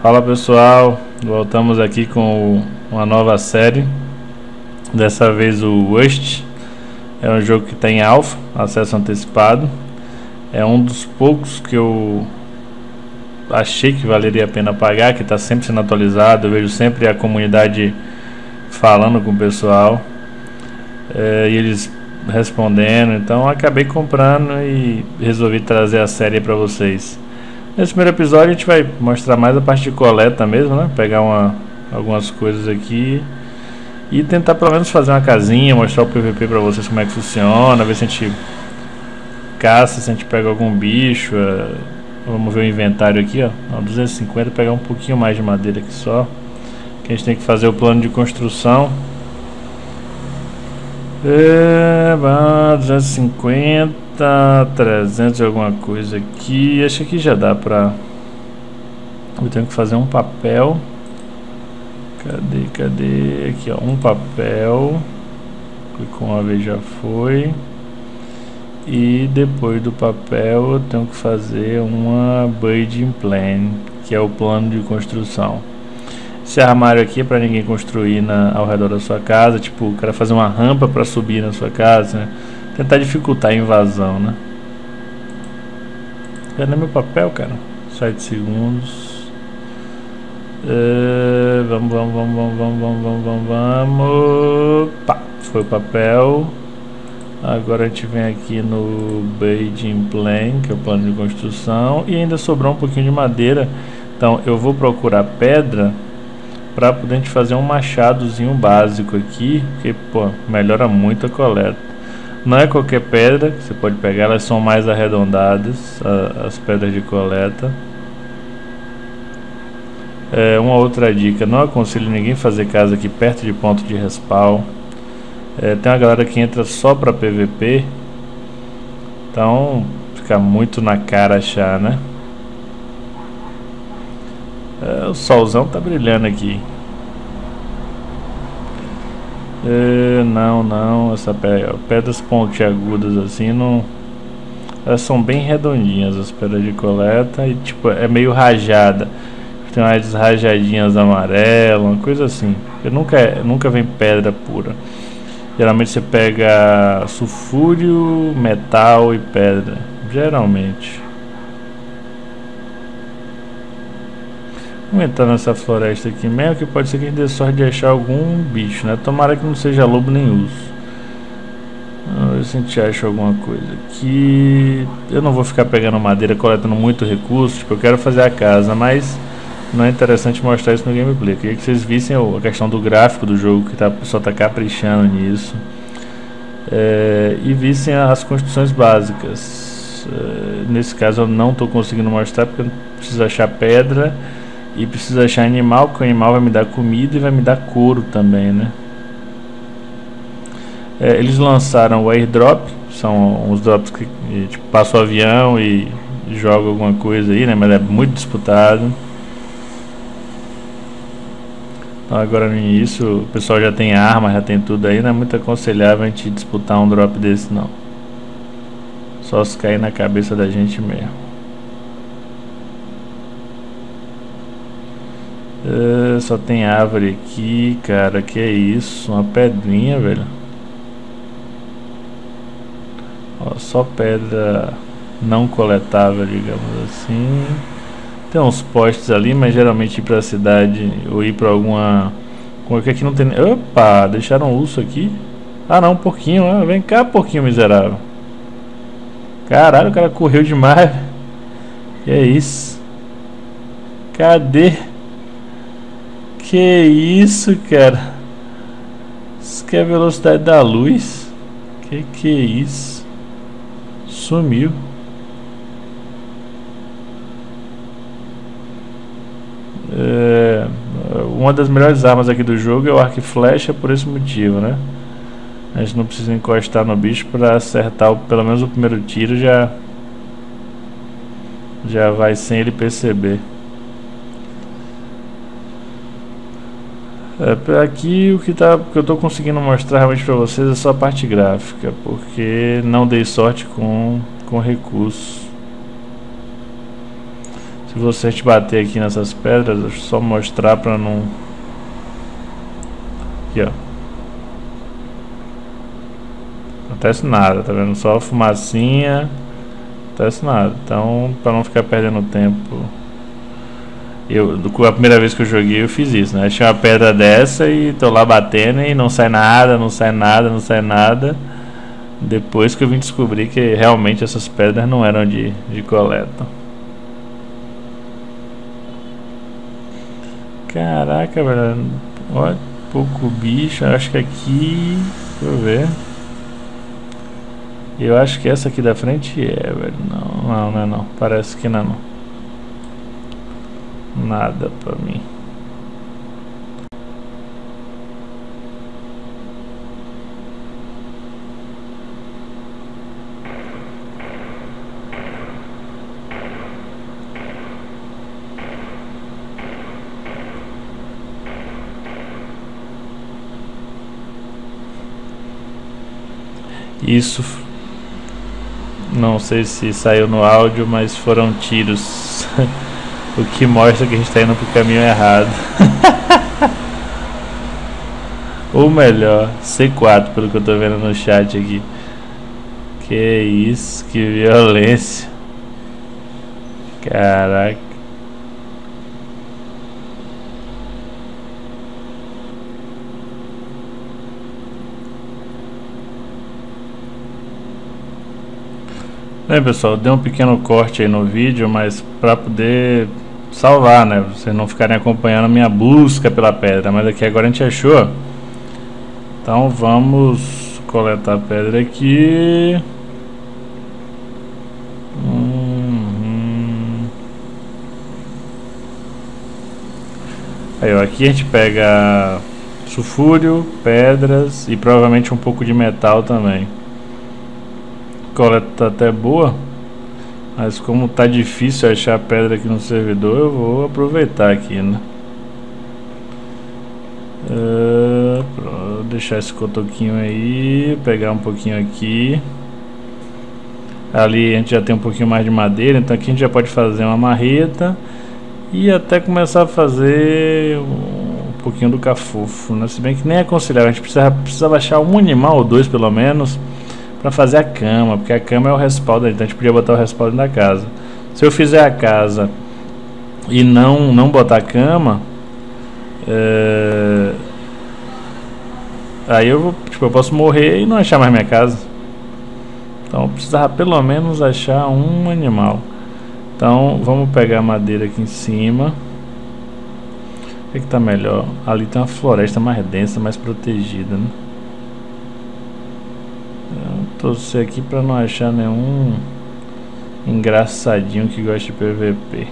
Fala pessoal, voltamos aqui com uma nova série. Dessa vez o Rust. É um jogo que tem alfa, acesso antecipado. É um dos poucos que eu achei que valeria a pena pagar, que está sempre sendo atualizado. Eu vejo sempre a comunidade falando com o pessoal é, e eles respondendo. Então acabei comprando e resolvi trazer a série para vocês. Nesse primeiro episódio a gente vai mostrar mais a parte de coleta mesmo, né? Pegar uma, algumas coisas aqui e tentar pelo menos fazer uma casinha, mostrar o PVP pra vocês como é que funciona, ver se a gente caça, se a gente pega algum bicho. É... Vamos ver o inventário aqui, ó. ó 250, pegar um pouquinho mais de madeira aqui só. Que a gente tem que fazer o plano de construção. É, 250 300 e alguma coisa aqui. Acho que já dá pra... Eu tenho que fazer um papel. Cadê, cadê? Aqui, ó, um papel. Clicou uma vez já foi. E depois do papel eu tenho que fazer uma building plan, que é o plano de construção. Esse armário aqui é para ninguém construir na, ao redor da sua casa, tipo, o cara fazer uma rampa para subir na sua casa, né? Tentar dificultar a invasão, né? Cadê meu papel, cara? 7 segundos. Uh, vamos, vamos, vamos, vamos, vamos, vamos, vamos, vamos, vamos. Pá, foi o papel. Agora a gente vem aqui no Beijing Plan, que é o plano de construção. E ainda sobrou um pouquinho de madeira. Então eu vou procurar pedra para poder a gente fazer um machadozinho básico aqui. Que pô, melhora muito a coleta. Não é qualquer pedra que você pode pegar, elas são mais arredondadas, a, as pedras de coleta. É, uma outra dica, não aconselho ninguém fazer casa aqui perto de ponto de respawn. É, tem uma galera que entra só para PVP, então fica muito na cara achar, né? É, o solzão tá brilhando aqui. É, não, não, essa pedra, pedras pontiagudas assim não. Elas são bem redondinhas as pedras de coleta e tipo é meio rajada. Tem umas rajadinhas amarelas, uma coisa assim. Eu nunca, nunca vem pedra pura. Geralmente você pega sulfúrio, metal e pedra. Geralmente. Vamos entrar nessa floresta aqui mesmo, que pode ser que a gente dê sorte de achar algum bicho, né? Tomara que não seja lobo nem urso. Vamos ver se a gente acha alguma coisa aqui. Eu não vou ficar pegando madeira, coletando muito recurso, tipo, eu quero fazer a casa, mas não é interessante mostrar isso no gameplay. Eu queria que vocês vissem a questão do gráfico do jogo, que tá, pessoal tá caprichando nisso. É, e vissem as construções básicas. É, nesse caso eu não estou conseguindo mostrar porque eu preciso achar pedra e preciso achar animal, porque o animal vai me dar comida e vai me dar couro também, né? É, eles lançaram o airdrop, são os drops que tipo, passa o avião e joga alguma coisa aí, né? Mas é muito disputado. Então agora no início o pessoal já tem arma, já tem tudo aí, não é muito aconselhável a gente disputar um drop desse não. Só se cair na cabeça da gente mesmo. Uh, só tem árvore aqui, cara. Que é isso? Uma pedrinha, velho. Ó, só pedra não coletável, digamos assim. Tem uns postes ali, mas geralmente ir pra cidade ou ir pra alguma. Como é que não tem. Opa, deixaram um urso aqui. Ah, não, um porquinho. Ah, vem cá, porquinho miserável. Caralho, o cara correu demais. Que é isso? Cadê? Que isso, cara? Isso que é a velocidade da luz? Que que é isso? Sumiu. É, uma das melhores armas aqui do jogo é o arco e flecha por esse motivo, né? A gente não precisa encostar no bicho para acertar o, pelo menos o primeiro tiro já já vai sem ele perceber. É, aqui o que, tá, que eu estou conseguindo mostrar realmente para vocês é só a parte gráfica, porque não dei sorte com, com recursos. Se você te bater aqui nessas pedras, deixa eu só mostrar pra não... Aqui, ó. Acontece nada, tá vendo? Só fumacinha. Acontece nada. Então, pra não ficar perdendo tempo... Eu, a primeira vez que eu joguei eu fiz isso, né? Achei uma pedra dessa e tô lá batendo e não sai nada, não sai nada, não sai nada. Depois que eu vim descobrir que realmente essas pedras não eram de, de coleta. Caraca, velho. Olha, pouco bicho. Acho que aqui. Deixa eu ver. Eu acho que essa aqui da frente é, velho. Não, não, não não. Parece que não é não nada pra mim. Isso não sei se saiu no áudio, mas foram tiros. O que mostra que a gente está indo pro caminho errado. Ou melhor, C4, pelo que eu tô vendo no chat aqui. Que isso, que violência. Caraca. Bem pessoal, dei um pequeno corte aí no vídeo, mas para poder salvar, né? Vocês não ficarem acompanhando a minha busca pela pedra. Mas aqui agora a gente achou. Então vamos coletar a pedra aqui. Uhum. Aí, ó, aqui a gente pega sulfúrio, pedras e provavelmente um pouco de metal também. Coleta tá até boa. Mas como tá difícil achar pedra aqui no servidor, eu vou aproveitar aqui, né? Uh, vou deixar esse cotoquinho aí, pegar um pouquinho aqui. Ali a gente já tem um pouquinho mais de madeira, então aqui a gente já pode fazer uma marreta e até começar a fazer um pouquinho do cafufo, né? Se bem que nem é aconselhável, a gente precisa, precisa baixar um animal ou dois pelo menos para fazer a cama, porque a cama é o respaldo, então a gente podia botar o respaldo da casa. Se eu fizer a casa e não não botar a cama, é... aí eu tipo, eu posso morrer e não achar mais minha casa. Então eu precisava pelo menos achar um animal. Então vamos pegar a madeira aqui em cima. O que, é que tá melhor? Ali tem uma floresta mais densa, mais protegida, né? Torcer aqui para não achar nenhum engraçadinho que gosta de PVP.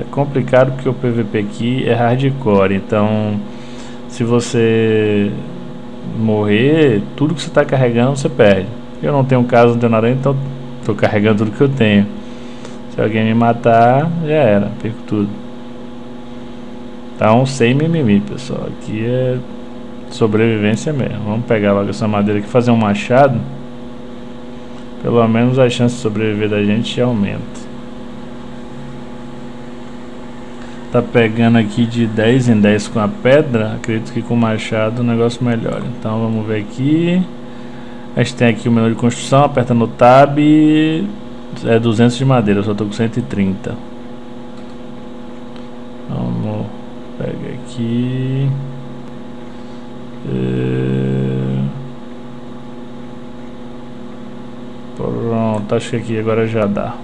É complicado porque o PVP aqui é hardcore, então se você morrer, tudo que você está carregando você perde. Eu não tenho caso, não tenho nada, então estou carregando tudo que eu tenho. Se alguém me matar, já era, perco tudo. Então, sem mimimi, pessoal. Aqui é sobrevivência mesmo. Vamos pegar logo essa madeira aqui, fazer um machado. Pelo menos a chance de sobreviver da gente aumenta. Tá pegando aqui de 10 em 10 com a pedra. Acredito que com o machado o negócio melhora. Então vamos ver aqui. A gente tem aqui o menu de construção. Aperta no tab. É 200 de madeira. Eu só tô com 130. Vamos pegar aqui. É... Pronto, acho que aqui agora já dá.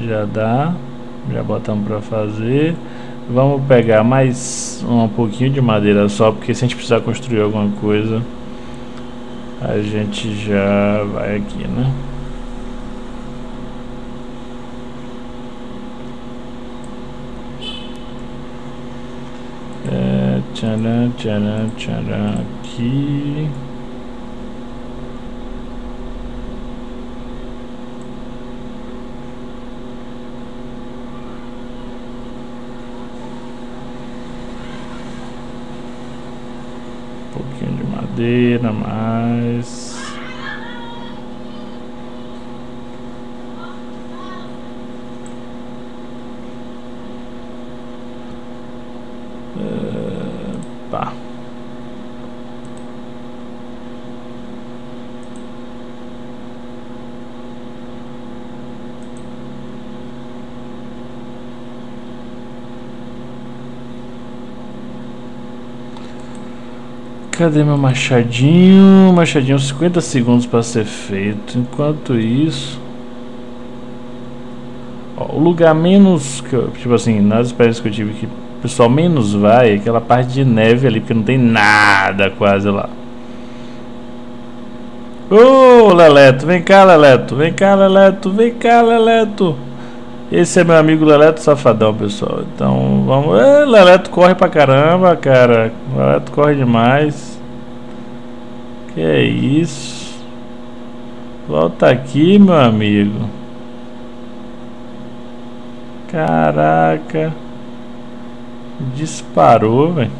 Já dá. Já botamos para fazer. Vamos pegar mais um pouquinho de madeira só, porque se a gente precisar construir alguma coisa, a gente já vai aqui, né? Tcharam, tcharam, tcharam aqui. Um madeira, mais. Tá. Cadê meu machadinho? Machadinho, 50 segundos para ser feito. Enquanto isso... Ó, o lugar menos... Que eu, tipo assim, nas experiências que eu tive que o pessoal menos vai é aquela parte de neve ali, porque não tem nada quase lá. Ô, oh, Leleto, vem cá, Leleto. Vem cá, Leleto. Vem cá, Leleto. Esse é meu amigo Leleto Safadão, pessoal. Então, vamos... É, Leleto corre pra caramba, cara. Leleto corre demais. Que é isso? Volta aqui, meu amigo. Caraca. Disparou, velho.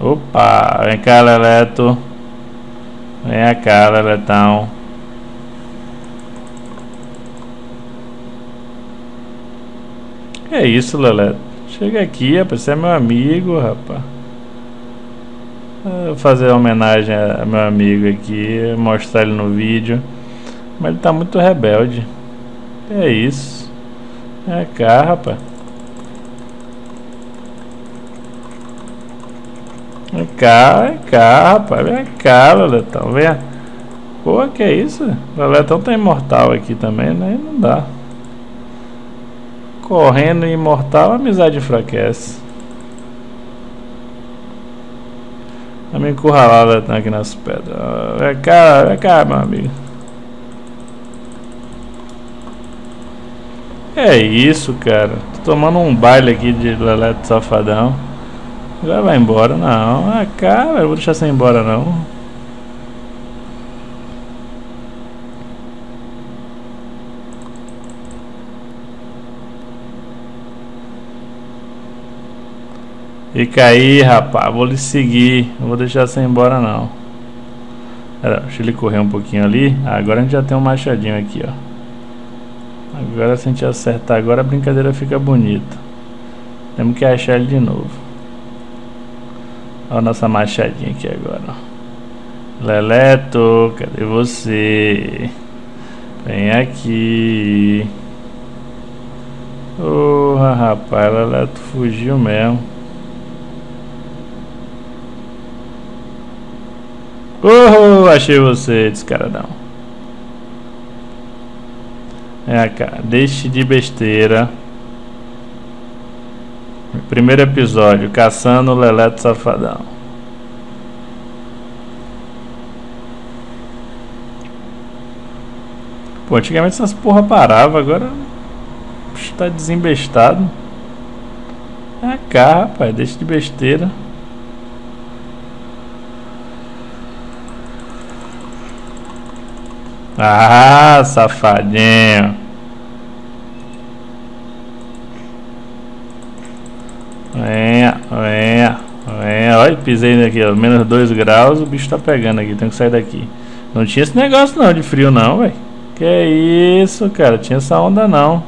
Opa, vem cá, Leleto. Vem cá, Leletão. Que é isso, Leleto? Chega aqui, rapaz. Você é meu amigo, rapaz. Vou fazer homenagem a meu amigo aqui, mostrar ele no vídeo. Mas ele tá muito rebelde. Que é isso? Vem cá, rapaz. Vem cá, vem cá, rapaz. Vem cá, Leletão. Vem. Pô, que é isso? Leletão tá imortal aqui também, né? Não dá. Correndo imortal, a amizade enfraquece. Tá me encurralado Leletão aqui nas pedras. Vem cá, vem cá, meu amigo. É isso, cara. Tô tomando um baile aqui de Leleto Safadão. Já vai embora, não. Ah, cara, eu vou deixar você ir embora, não. Fica aí, rapaz. Vou lhe seguir. Não vou deixar você ir embora, não. Pera, deixa ele correr um pouquinho ali. Ah, agora a gente já tem um machadinho aqui, ó. Agora se a gente acertar agora a brincadeira fica bonita. Temos que achar ele de novo. Olha a nossa machadinha aqui agora. Leleto, cadê você? Vem aqui. Porra, rapaz, Leleto fugiu mesmo. Oh, achei você, descaradão. Vem cá, deixe de besteira. Primeiro episódio, caçando o Leleto Safadão. Pô, antigamente essas porra parava, agora está desembestado. É cá, rapaz, deixa de besteira. Ah, safadinho. Pisei aqui, ó. Menos 2 graus, o bicho tá pegando aqui. Tem que sair daqui. Não tinha esse negócio não de frio não, velho. Que isso, cara. Tinha essa onda não.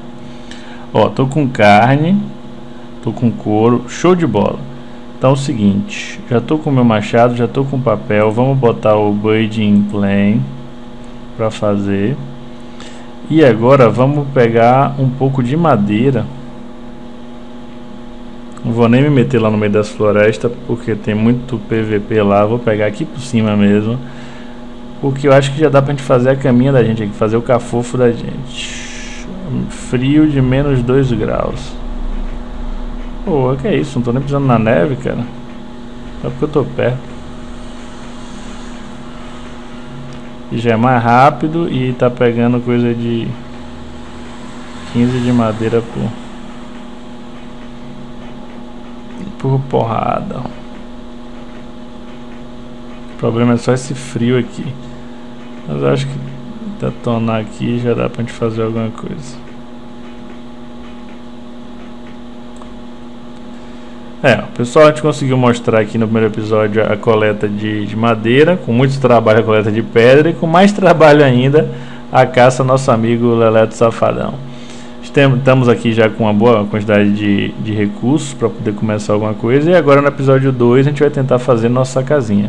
Ó, tô com carne. Tô com couro. Show de bola. Então é o seguinte. Já tô com meu machado, já tô com papel. Vamos botar o Buding Plane pra fazer. E agora vamos pegar um pouco de madeira. Não vou nem me meter lá no meio das florestas, porque tem muito PVP lá. Vou pegar aqui por cima mesmo. Porque eu acho que já dá pra gente fazer a caminha da gente aqui, fazer o cafofo da gente. Frio de menos 2 graus. Pô, que é isso? Não tô nem pisando na neve, cara. Só porque eu tô perto. E já é mais rápido e tá pegando coisa de 15 de madeira por por porrada. O problema é só esse frio aqui. Mas acho que detonar aqui já dá pra gente fazer alguma coisa. É, pessoal, a gente conseguiu mostrar aqui no primeiro episódio a coleta de, de madeira, com muito trabalho a coleta de pedra e com mais trabalho ainda a caça nosso amigo Leleto Safadão. Estamos aqui já com uma boa quantidade de, de recursos para poder começar alguma coisa e agora no episódio 2 a gente vai tentar fazer nossa casinha.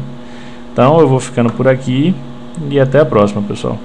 Então eu vou ficando por aqui e até a próxima, pessoal.